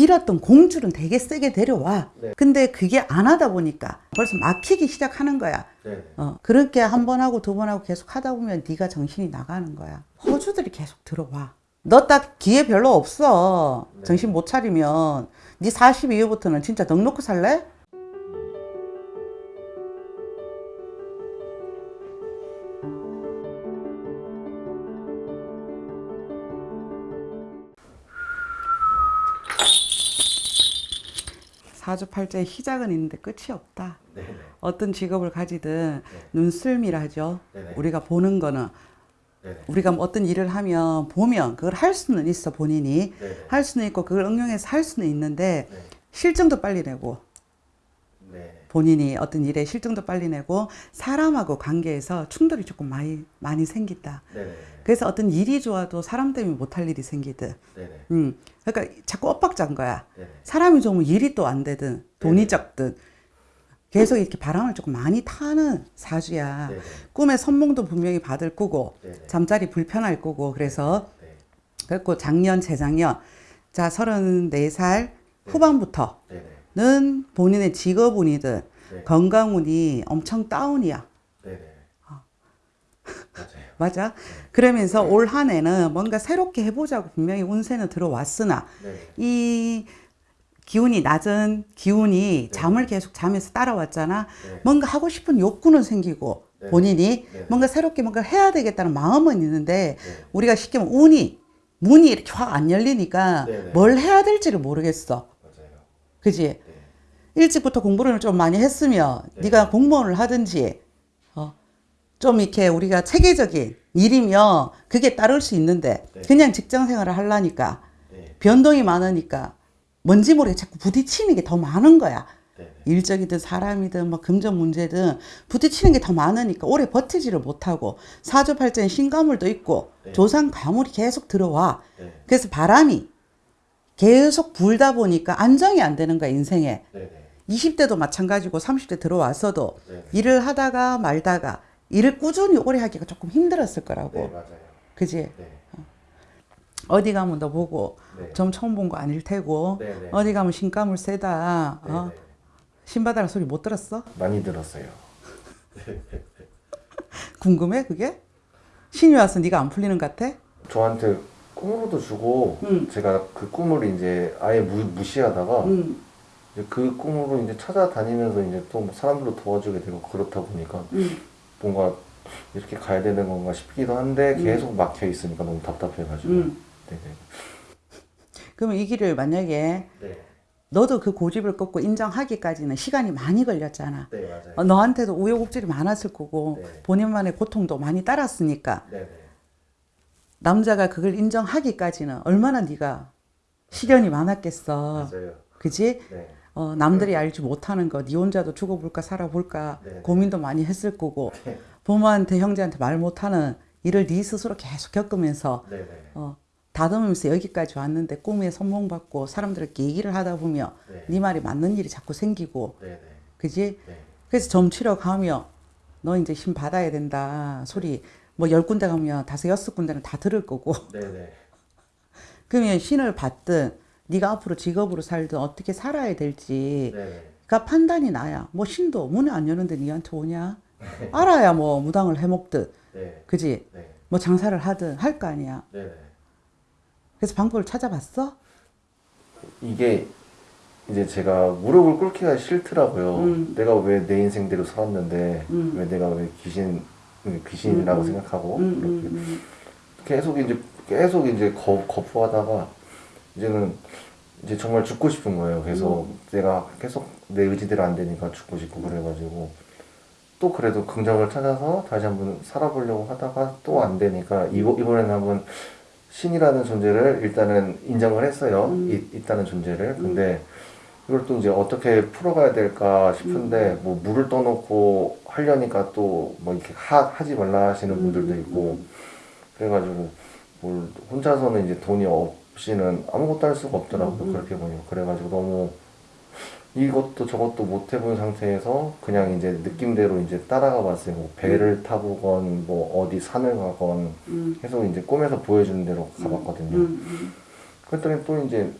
빌었던 공줄은 되게 세게 데려와. 네. 근데 그게 안 하다 보니까 벌써 막히기 시작하는 거야. 네. 어, 그렇게 한 번 하고 두 번 하고 계속 하다 보면 네가 정신이 나가는 거야. 호주들이 계속 들어와. 너 딱 기회 별로 없어. 네. 정신 못 차리면 네40 이후부터는 진짜 넉 놓고 살래? 사주팔자의 시작은 있는데 끝이 없다. 네. 네. 어떤 직업을 가지든 네. 눈썰미라죠. 네네. 우리가 보는 거는 네. 우리가 뭐 어떤 일을 하면 보면 그걸 할 수는 있어 본인이 네. 할 수는 있고 그걸 응용해서 할 수는 있는데 네. 실증도 빨리 내고 네. 본인이 어떤 일에 실증도 빨리 내고 사람하고 관계에서 충돌이 조금 많이 많이 생긴다. 네. 그래서 어떤 일이 좋아도 사람 때문에 못할 일이 생기듯. 네. 음, 그러니까 자꾸 엇박자인 거야. 네. 사람이 좋으면 일이 또 안 되든 돈이 네네. 적든 계속 이렇게 바람을 조금 많이 타는 사주야. 네. 꿈에 선몽도 분명히 받을 거고 네. 잠자리 불편할 거고 그래서 네. 그래고 작년 재작년 자 34살 후반부터 는 네. 본인의 직업운이든 네. 건강운이 엄청 다운이야. 네. 네. 맞아요. 맞아? 그러면서 올 한 해는 뭔가 새롭게 해보자고 분명히 운세는 들어왔으나 네. 이 기운이 낮은 기운이 잠을 계속 자면서 따라왔잖아. 네. 뭔가 하고 싶은 욕구는 생기고 네. 본인이 네. 뭔가 새롭게 뭔가 해야 되겠다는 마음은 있는데 네. 우리가 쉽게 운이 문이 이렇게 확 안 열리니까 네, 네. 뭘 해야 될지를 모르겠어. 맞아요. 그지? 네. 일찍부터 공부를 좀 많이 했으면 네. 네. 가 공무원을 하든지 어, 좀 이렇게 우리가 체계적인 일이면 그게 따를 수 있는데 네. 그냥 직장 생활을 하려니까 네. 변동이 많으니까 뭔지 모르게 자꾸 부딪히는 게 더 많은 거야. 네. 일적이든 사람이든 뭐 금전 문제든 부딪히는 게 더 많으니까 오래 버티지를 못하고 사주팔자에 신가물도 있고 네. 조상 가물이 계속 들어와. 네. 그래서 바람이 계속 불다 보니까 안정이 안 되는 거야 인생에. 네. 네. 20대도 마찬가지고 30대 들어왔어도 네. 일을 하다가 말다가 일을 꾸준히 오래 하기가 조금 힘들었을 거라고. 네. 맞아요. 그지? 네. 어디 가면 너 보고 네. 좀 처음 본 거 아닐 테고 네. 네. 어디 가면 신가물 세다. 네. 어? 네. 신바다는 소리 못 들었어? 많이 들었어요. 궁금해 그게? 신이 와서 네가 안 풀리는 것 같아? 저한테 꿈으로도 주고 응. 제가 그 꿈을 이제 아예 무, 무시하다가 응. 그 꿈으로 이제 찾아다니면서 이제 또뭐 사람들도 도와주게 되고 그렇다 보니까 응. 뭔가 이렇게 가야 되는 건가 싶기도 한데 음. 계속 막혀 있으니까 너무 답답해가지고 응. 네네 그러면 이 길을 만약에 네. 너도 그 고집을 꺾고 인정하기까지는 시간이 많이 걸렸잖아. 네 맞아요 어, 너한테도 우여곡절이 많았을 거고 네. 본인만의 고통도 많이 따랐으니까 네네 남자가 그걸 인정하기까지는 얼마나 네가 시련이 많았겠어. 맞아요 그지? 네 어, 남들이 알지 못하는 거, 네 혼자도 죽어볼까 살아볼까 네. 고민도 많이 했을 거고 네. 부모한테 형제한테 말 못하는 일을 네 스스로 계속 겪으면서 네네 어, 다듬으면서 여기까지 왔는데 꿈에 선몽받고 사람들에게 얘기를 하다 보면 네. 네 말이 맞는 일이 자꾸 생기고 네네 그지? 네. 그래서 점 치러 가면 너 이제 신 받아야 된다 소리 뭐 열 군데 가면 다섯 여섯 군데는 다 들을 거고 그러면 신을 받든 네가 앞으로 직업으로 살든 어떻게 살아야 될지가 네네 판단이 나야 뭐 신도 문을 안 여는데 니한테 오냐 알아야 뭐 무당을 해먹든 네. 그지? 네. 뭐 장사를 하든 할 거 아니야 네네 그래서 방법을 찾아봤어? 이게 이제 제가 무릎을 꿇기가 싫더라고요. 음. 내가 왜 내 인생대로 살았는데 음. 왜 내가 왜 귀신 귀신이라고 음, 음. 생각하고 음, 이렇게 음, 음. 계속 이제 계속 이제 거, 거부하다가 이제는 이제 정말 죽고 싶은 거예요. 그래서 음. 내가 계속 내 의지대로 안 되니까 죽고 싶고 그래가지고 또 그래도 긍정을 찾아서 다시 한번 살아보려고 하다가 또 안 되니까 이거 이번에는 한번 신이라는 존재를 일단은 인정을 했어요. 음. 이, 있다는 존재를. 근데 이걸 또 이제 어떻게 풀어가야 될까 싶은데 음. 뭐 물을 떠놓고 하려니까 또 뭐 이렇게 하, 하지 말라 하시는 음, 분들도 있고 그래가지고 뭘 혼자서는 이제 돈이 없 이는 아무것도 할 수가 없더라고요. 음. 그렇게 보니까 그래가지고 너무 이것도 저것도 못 해본 상태에서 그냥 이제 느낌대로 이제 따라가 봤어요. 뭐 배를 타보건 뭐 어디 산을 가건 음. 계속 이제 꿈에서 보여주는 대로 가봤거든요. 음, 음. 그랬더니 또 이제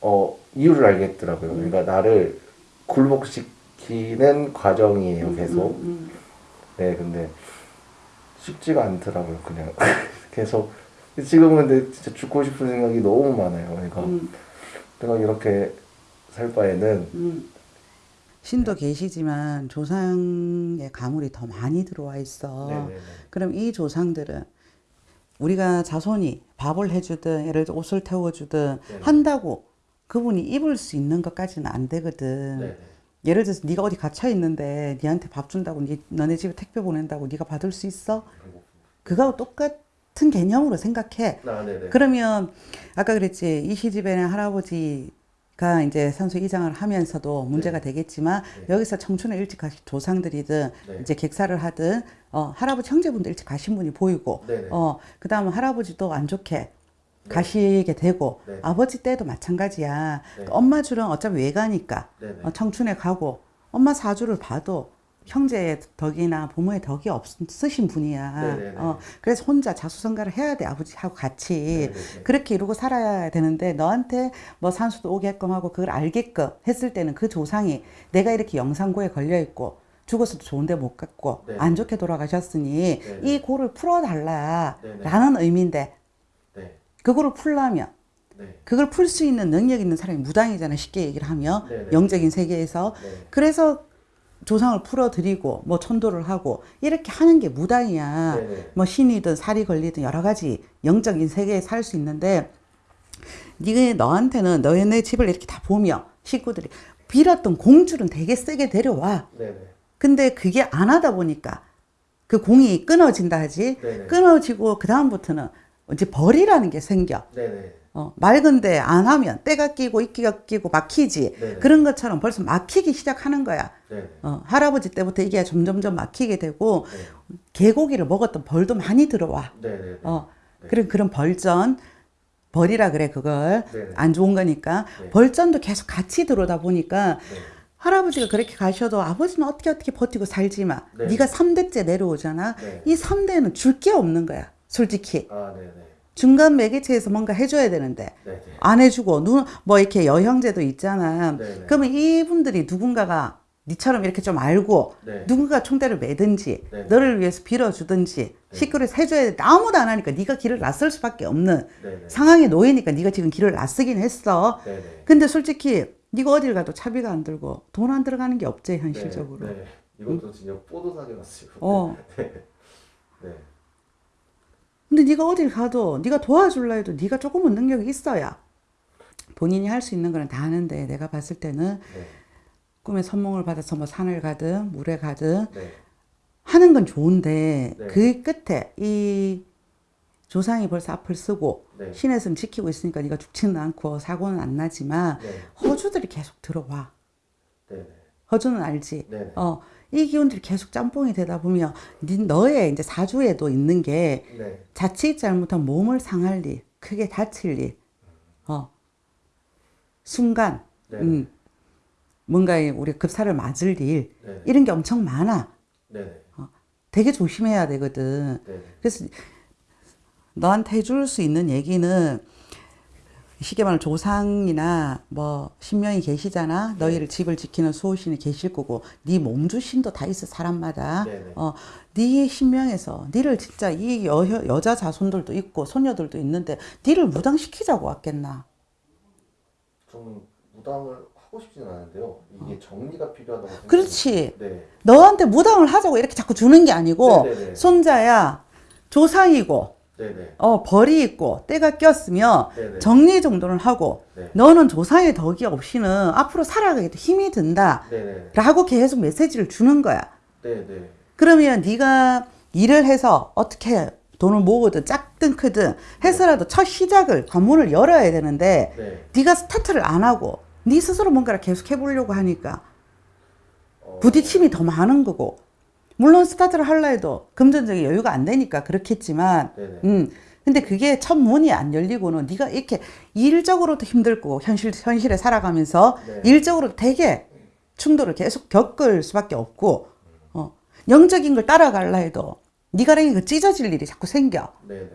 어 이유를 알겠더라고요. 그러니까 나를 굴복시키는 과정이에요, 계속. 음, 네, 근데 쉽지가 않더라고요, 그냥 계속. 지금은 근데 진짜 죽고 싶은 생각이 너무 많아요. 그러니까 음, 내가 이렇게 살 바에는 음. 신도 계시지만 조상의 가물이 더 많이 들어와 있어. 네네네. 그럼 이 조상들은 우리가 자손이 밥을 해주든 예를 들어 옷을 태워주든 네. 한다고 그분이 입을 수 있는 것까지는 안 되거든. 네네. 예를 들어서 네가 어디 갇혀 있는데 네한테 밥 준다고 네, 너네 집에 택배 보낸다고 네가 받을 수 있어? 그거하고 똑같 은 개념으로 생각해. 아, 네네. 그러면 아까 그랬지 이 시집에는 할아버지 가 이제 산소 이장을 하면서도 문제가 되겠지만 네. 여기서 청춘에 일찍 가신 조상들이든 네. 이제 객사를 하든 어, 할아버지 형제분들 일찍 가신 분이 보이고 네네. 어 그 다음에 할아버지도 안 좋게 가시게 되고 네. 아버지 때도 마찬가지야 네. 엄마 줄은 어차피 외가니까. 어, 청춘에 가고 엄마 사주를 봐도 형제의 덕이나 부모의 덕이 없으신 분이야. 네네네. 어, 그래서 혼자 자수성가를 해야 돼 아버지하고 같이 네네네. 그렇게 이루고 살아야 되는데 너한테 뭐 산수도 오게끔 하고 그걸 알게끔 했을 때는 그 조상이 내가 이렇게 영상고에 걸려 있고 죽어서도 좋은데 못 갔고 네네. 안 좋게 돌아가셨으니 네네. 이 고를 풀어달라라는. 의미인데 네. 그거를 풀려면 네. 그걸 풀 수 있는 능력 있는 사람이 무당이잖아 쉽게 얘기를 하면 네네. 영적인 세계에서 네. 그래서 조상을 풀어드리고 뭐 천도를 하고 이렇게 하는 게 무당이야. 네네. 뭐 신이든 살이 걸리든 여러 가지 영적인 세계에 살 수 있는데 네가 너한테는 너네 집을 이렇게 다 보며 식구들이 빌었던 공줄은 되게 세게 데려와. 네네. 근데 그게 안 하다 보니까 그 공이 끊어진다 하지. 네네. 끊어지고 그 다음부터는 이제 벌이라는 게 생겨. 네네. 어, 맑은데 안 하면 때가 끼고 이끼가 끼고 막히지. 그런 것처럼 벌써 막히기 시작하는 거야. 네네. 어, 할아버지 때부터 이게 점점점 막히게 되고 네. 개고기를 먹었던 벌도 많이 들어와. 네네. 어, 네. 그런 그런 벌전 벌이라 그래 그걸. 안 좋은 거니까 네. 벌전도 계속 같이 들어오다 보니까 네. 할아버지가 그렇게 가셔도 아버지는 어떻게 어떻게 버티고 살지만 네. 네가 삼대째 내려오잖아. 네. 이 삼대는 줄 게 없는 거야. 솔직히 아, 네네. 중간 매개체에서 뭔가 해줘야 되는데 네네. 안 해주고 누뭐 이렇게 여형제도 있잖아. 네네. 그러면 이분들이 누군가가 니처럼 이렇게 좀 알고 네. 누군가 총대를 매든지 네. 너를 위해서 빌어주든지 식구를 해줘야 돼. 아무도 안 하니까 네가 길을 낯설 수밖에 없는 네네. 상황에 놓이니까 네가 지금 길을 낯서긴 했어. 네네. 근데 솔직히 네가 어딜 가도 차비가 안 들고 돈 안 들어가는 게 없지 현실적으로. 네. 네. 이것도 진짜 뽀도사게 왔어요. 어. 네. 네. 근데 네가 어딜 가도 네가 도와줄라 해도 네가 조금은 능력이 있어야 본인이 할 수 있는 거는 다 하는데 내가 봤을 때는 네. 꿈에 선몽을 받아서 뭐 산을 가든 물에 가든 네. 하는 건 좋은데 네. 그 끝에 이 조상이 벌써 앞을 쓰고 네. 신의 성 지키고 있으니까 네가 죽지는 않고 사고는 안 나지만 네. 허주들이 계속 들어와. 네네. 허주는 알지. 네네. 어, 이 기운들이 계속 짬뽕이 되다 보면 네, 너의 이제 사주에도 있는 게 네. 자칫 잘못하면 몸을 상할 일, 크게 다칠 일, 어, 순간, 네. 음, 뭔가 우리 급사를 맞을 일, 네네. 이런 게 엄청 많아. 네네. 되게 조심해야 되거든. 네네. 그래서 너한테 해줄 수 있는 얘기는 쉽게 말하면 조상이나 뭐 신명이 계시잖아. 너희를 집을 지키는 수호신이 계실 거고 네 몸주신도 다 있어 사람마다. 네네. 어, 네 신명에서 니를 진짜 이 여, 여자 자손들도 있고 소녀들도 있는데 니를 무당시키자고 왔겠나. 저는 무당을 하고 싶지는 않은데요. 이게 정리가 필요하다고 생각해요. 그렇지. 네. 너한테 무당을 하자고 이렇게 자꾸 주는 게 아니고 네네네. 손자야 조상이고 네네. 어 벌이 있고 때가 꼈으면 네네. 정리 정돈을 하고 네. 너는 조상의 덕이 없이는 앞으로 살아가기도 힘이 든다 네네. 라고 계속 메시지를 주는 거야 네네. 그러면 네가 일을 해서 어떻게 돈을 모으든 작든 크든 해서라도 첫 시작을 관문을 열어야 되는데 네. 네가 스타트를 안 하고 네 스스로 뭔가를 계속 해보려고 하니까 어, 부딪힘이 더 많은 거고 물론 스타트를 하려 해도 금전적인 여유가 안 되니까 그렇겠지만 네네. 음 근데 그게 첫 문이 안 열리고는 네가 이렇게 일적으로도 힘들고 현실 현실에 살아가면서 네. 일적으로 되게 충돌을 계속 겪을 수밖에 없고 어 영적인 걸 따라갈라 해도 네가 랑이 그 찢어질 일이 자꾸 생겨 네네.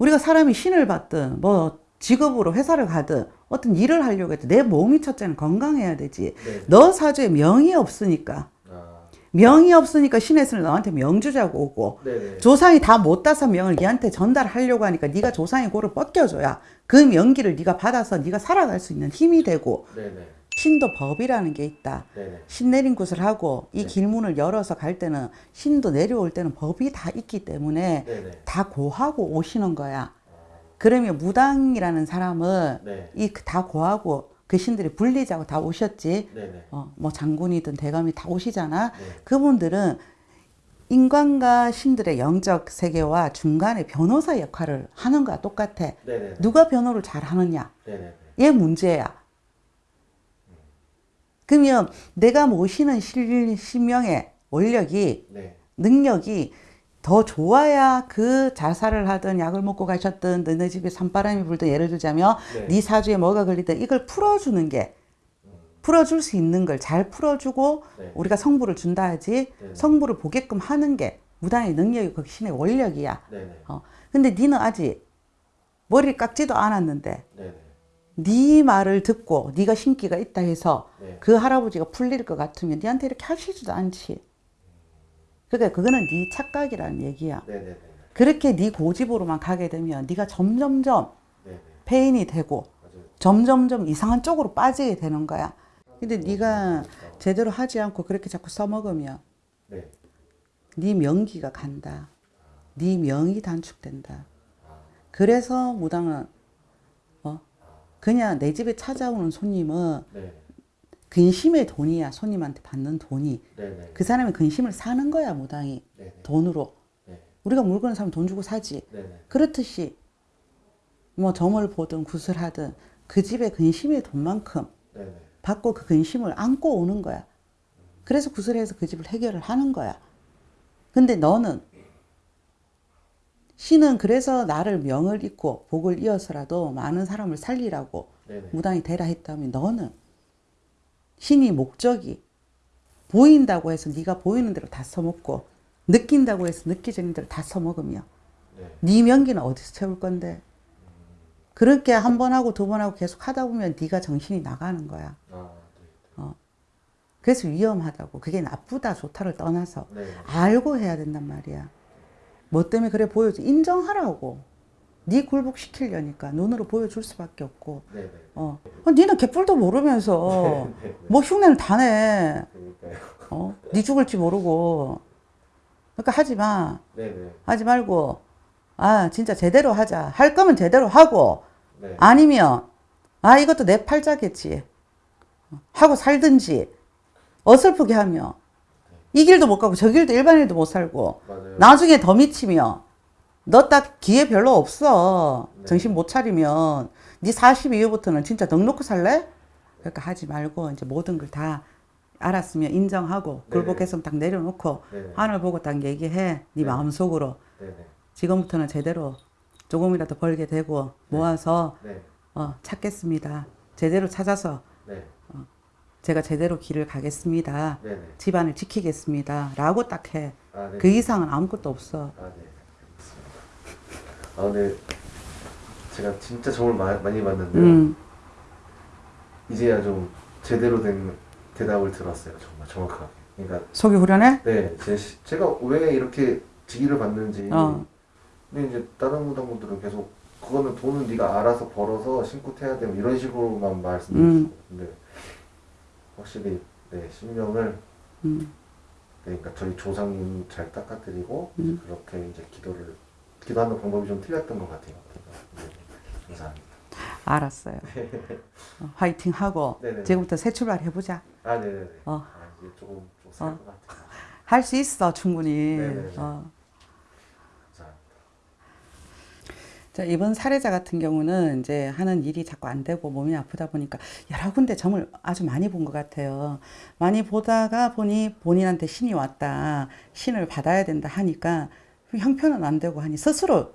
우리가 사람이 신을 받든 뭐 직업으로 회사를 가든 어떤 일을 하려고 해도 내 몸이 첫째는 건강해야 되지. 네. 너 사주에 명이 없으니까. 아, 명이 없으니까 신에서는 너한테 명주자고 오고 네네. 조상이 다 못 따서 명을 얘한테 전달하려고 하니까 네가 조상의 고를 뻗겨줘야 그 명기를 네가 받아서 네가 살아갈 수 있는 힘이 되고 네네. 신도 법이라는 게 있다. 네네. 신 내린 곳을 하고 이 네. 길문을 열어서 갈 때는 신도 내려올 때는 법이 다 있기 때문에 네네. 다 고하고 오시는 거야. 그러면 무당이라는 사람은 네. 이다 고하고 그 신들이 분리자고 다 오셨지. 네네. 어, 뭐 장군이든 대감이 다 오시잖아. 네. 그분들은 인간과 신들의 영적 세계와 중간에 변호사 역할을 하는 거야 똑같아. 네네. 누가 변호를 잘 하느냐? 얘 문제야. 그러면 내가 모시는 실, 신명의 원력이 네. 능력이 더 좋아야 그 자살을 하든 약을 먹고 가셨든 너네 집에 산바람이 불든 예를 들자면 네. 네 사주에 뭐가 걸리든 이걸 풀어주는 게 풀어줄 수 있는 걸 잘 풀어주고 네. 우리가 성부를 준다 하지 네. 성부를 보게끔 하는 게 무당의 능력이 그 신의 원력이야. 네네. 어. 근데 니는 아직 머리를 깎지도 않았는데 네네. 네 말을 듣고 네가 신기가 있다 해서 네. 그 할아버지가 풀릴 것 같으면 니한테 이렇게 하시지도 않지. 그러니까 그거는 네 착각이라는 얘기야. 네네네. 그렇게 네 고집으로만 가게 되면 네가 점점점 네네. 폐인이 되고 맞아요. 점점점 이상한 쪽으로 빠지게 되는 거야. 근데 네가 제대로 하지 않고 그렇게 자꾸 써먹으면 네. 네 명기가 간다. 네 명이 단축된다. 그래서 무당은 어 그냥 내 집에 찾아오는 손님은 네. 근심의 돈이야. 손님한테 받는 돈이. 네네. 그 사람이 근심을 사는 거야, 무당이. 네네. 돈으로. 네. 우리가 물건을 사면 돈 주고 사지. 그렇듯이 뭐 점을 보든 굿을 하든 그 집의 근심의 돈만큼. 받고 그 근심을 안고 오는 거야. 그래서 구슬해서 그 집을 해결을 하는 거야. 근데 너는 신은 그래서 나를 명을 잇고 복을 이어서라도 많은 사람을 살리라고. 무당이 되라 했다면 너는 신이 목적이 보인다고 해서 네가 보이는 대로 다 써먹고 느낀다고 해서 느끼적인 대로 다 써먹으며 네. 네 명기는 어디서 채울 건데 그렇게 한 번 하고 두 번 하고 계속 하다 보면 네가 정신이 나가는 거야. 아, 네. 그래서 위험하다고. 그게 나쁘다 좋다를 떠나서 네. 알고 해야 된단 말이야. 뭐 때문에 그래 보여줘. 인정하라고. 네 굴복시키려니까 눈으로 보여줄 수밖에 없고. 네네. 어. 어, 니는 개뿔도 모르면서 네. 뭐 흉내를 다 내. 그러니까요. 어? 네 죽을지 모르고. 그러니까 하지 마. 네네. 하지 말고. 아, 진짜 제대로 하자. 할 거면 제대로 하고. 네. 아니면 아 이것도 내 팔자겠지 하고 살든지 어설프게 하며 이 길도 못 가고 저 길도 일반인도 못 살고 맞아요. 나중에 더 미치면 너 딱 기회 별로 없어 네. 정신 못 차리면 네40 이후부터는 진짜 넉 놓고 살래? 그러니까 하지 말고 이제 모든 걸 다 알았으면 인정하고 네네. 굴복했으면 딱 내려놓고. 하늘 보고 딱 얘기해 네 네. 마음속으로. 지금부터는 제대로 조금이라도 벌게 되고 모아서 네. 어, 찾겠습니다. 제대로 찾아서 네. 제가 제대로 길을 가겠습니다. 네네. 집안을 지키겠습니다. 라고 딱 해. 아, 네. 그 이상은 아무것도 없어. 아, 네. 아, 근데 제가 진짜 정말 마, 많이 봤는데요. 음, 이제야 좀 제대로 된 대답을 들었어요. 정말 정확하게. 그러니까 속이 후련해? 네, 제, 시- 제가 왜 이렇게 직위를 받는지. 어. 근데 이제 다른 무당분들은 계속 그거는 돈은 네가 알아서 벌어서 신고 태야 되고 이런 식으로만 말씀해 음. 주시고 근데 확실히 네 신명을 음, 네, 그러니까 저희 조상님 잘 닦아드리고 이제 음. 그렇게 이제 기도를 기도하는 방법이 좀 틀렸던 것 같아요. 네, 감사합니다. 알았어요. 어, 화이팅 하고 네네. 지금부터 새 출발 해보자. 아, 네네네. 어. 아, 이제 조금 좀살것 같아요. 할 수 있어 충분히. 네네네. 어. 자, 이번 사례자 같은 경우는 이제 하는 일이 자꾸 안 되고 몸이 아프다 보니까 여러 군데 점을 아주 많이 본 것 같아요. 많이 보다가 보니 본인한테 신이 왔다. 신을 받아야 된다 하니까 형편은 안 되고 하니 스스로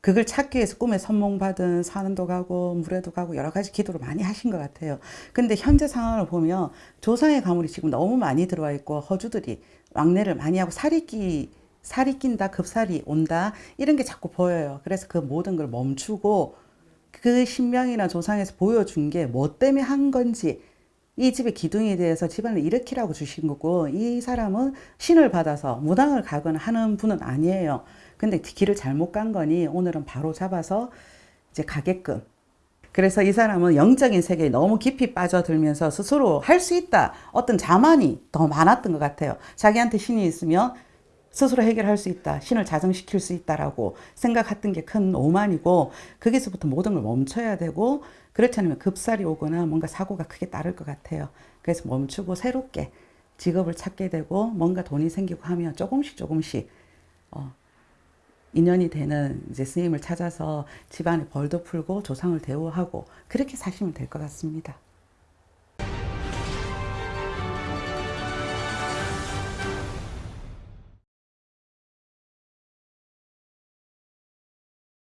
그걸 찾기 위해서 꿈에 선몽받은 산도 가고 물에도 가고 여러 가지 기도를 많이 하신 것 같아요. 근데 현재 상황을 보면 조상의 가물이 지금 너무 많이 들어와 있고 허주들이 왕래를 많이 하고 살이 끼 살이 낀다 급살이 온다 이런 게 자꾸 보여요. 그래서 그 모든 걸 멈추고 그 신명이나 조상에서 보여준 게 뭐 때문에 한 건지 이 집의 기둥에 대해서 집안을 일으키라고 주신 거고 이 사람은 신을 받아서 무당을 가거나 하는 분은 아니에요. 근데 길을 잘못 간 거니 오늘은 바로 잡아서 이제 가게끔. 그래서 이 사람은 영적인 세계에 너무 깊이 빠져들면서 스스로 할 수 있다. 어떤 자만이 더 많았던 것 같아요. 자기한테 신이 있으면 스스로 해결할 수 있다. 신을 자정시킬 수 있다라고 생각했던 게 큰 오만이고 거기서부터 모든 걸 멈춰야 되고 그렇지 않으면 급살이 오거나 뭔가 사고가 크게 따를 것 같아요. 그래서 멈추고 새롭게 직업을 찾게 되고 뭔가 돈이 생기고 하면 조금씩 조금씩 어, 인연이 되는 이제 스님을 찾아서 집안에 벌도 풀고 조상을 대우하고 그렇게 사시면 될 것 같습니다.